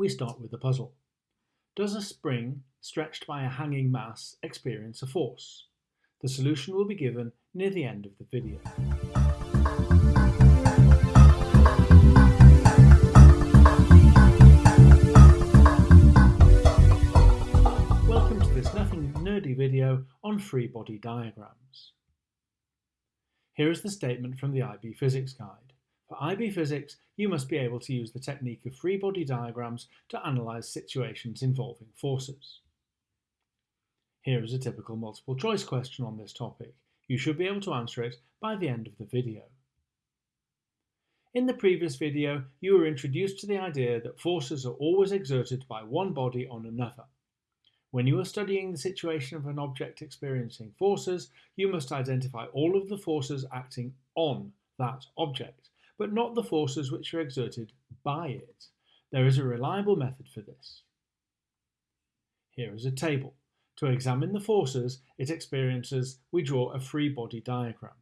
We start with the puzzle. Does a spring stretched by a hanging mass experience a force? The solution will be given near the end of the video. Welcome to this nothing nerdy video on free body diagrams. Here is the statement from the IB Physics Guide. For IB Physics, you must be able to use the technique of free body diagrams to analyse situations involving forces. Here is a typical multiple choice question on this topic. You should be able to answer it by the end of the video. In the previous video, you were introduced to the idea that forces are always exerted by one body on another. When you are studying the situation of an object experiencing forces, you must identify all of the forces acting on that object but not the forces which are exerted by it. There is a reliable method for this. Here is a table. To examine the forces it experiences, we draw a free body diagram.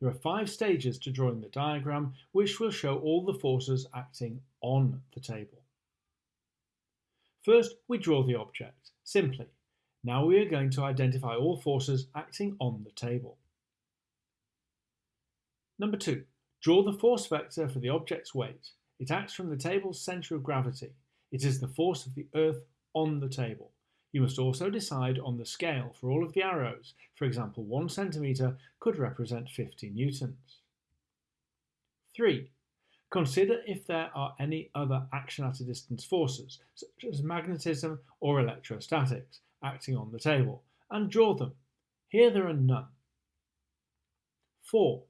There are five stages to drawing the diagram, which will show all the forces acting on the table. First, we draw the object, simply. Now we are going to identify all forces acting on the table. Number two, Draw the force vector for the object's weight. It acts from the table's centre of gravity. It is the force of the Earth on the table. You must also decide on the scale for all of the arrows. For example, 1 centimetre could represent 50 newtons. 3. Consider if there are any other action at a distance forces, such as magnetism or electrostatics, acting on the table, and draw them. Here there are none. 4.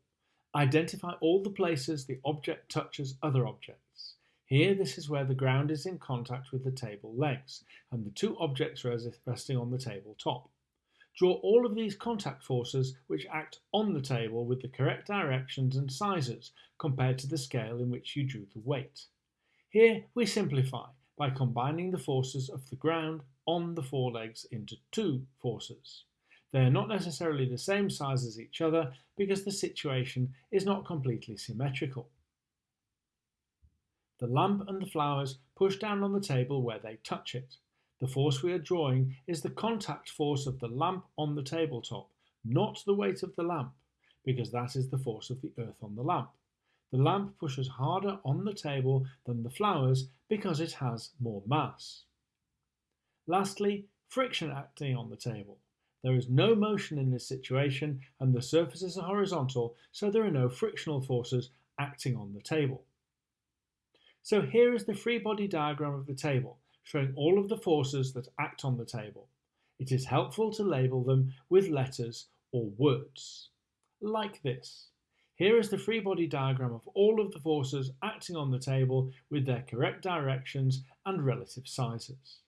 Identify all the places the object touches other objects. Here this is where the ground is in contact with the table legs and the two objects resting on the table top. Draw all of these contact forces which act on the table with the correct directions and sizes compared to the scale in which you drew the weight. Here we simplify by combining the forces of the ground on the four legs into two forces. They are not necessarily the same size as each other because the situation is not completely symmetrical. The lamp and the flowers push down on the table where they touch it. The force we are drawing is the contact force of the lamp on the tabletop, not the weight of the lamp, because that is the force of the earth on the lamp. The lamp pushes harder on the table than the flowers because it has more mass. Lastly, friction acting on the table. There is no motion in this situation and the surfaces are horizontal, so there are no frictional forces acting on the table. So here is the free body diagram of the table, showing all of the forces that act on the table. It is helpful to label them with letters or words, like this. Here is the free body diagram of all of the forces acting on the table with their correct directions and relative sizes.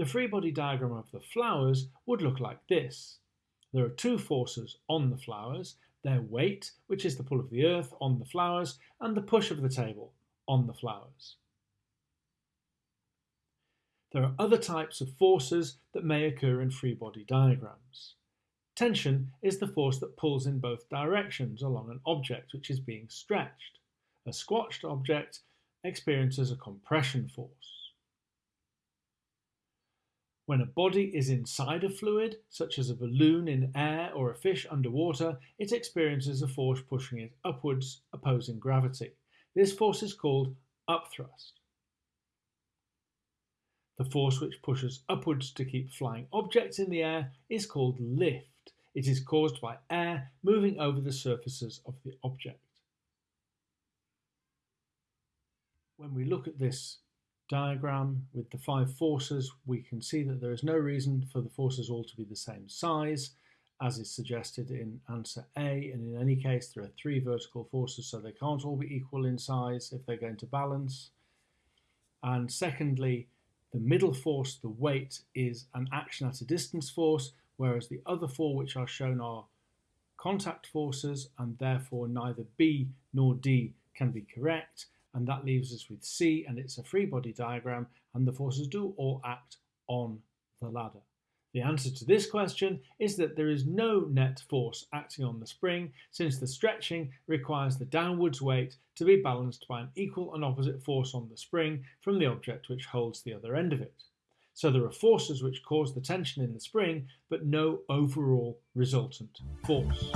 The free body diagram of the flowers would look like this. There are two forces on the flowers, their weight, which is the pull of the earth on the flowers, and the push of the table on the flowers. There are other types of forces that may occur in free body diagrams. Tension is the force that pulls in both directions along an object which is being stretched. A squashed object experiences a compression force. When a body is inside a fluid, such as a balloon in air or a fish underwater, it experiences a force pushing it upwards, opposing gravity. This force is called upthrust. The force which pushes upwards to keep flying objects in the air is called lift. It is caused by air moving over the surfaces of the object. When we look at this diagram with the five forces, we can see that there is no reason for the forces all to be the same size, as is suggested in answer A, and in any case there are three vertical forces, so they can't all be equal in size if they're going to balance. And secondly, the middle force, the weight, is an action at a distance force, whereas the other four which are shown are contact forces, and therefore neither B nor D can be correct and that leaves us with C and it's a free body diagram and the forces do all act on the ladder. The answer to this question is that there is no net force acting on the spring since the stretching requires the downwards weight to be balanced by an equal and opposite force on the spring from the object which holds the other end of it. So there are forces which cause the tension in the spring, but no overall resultant force.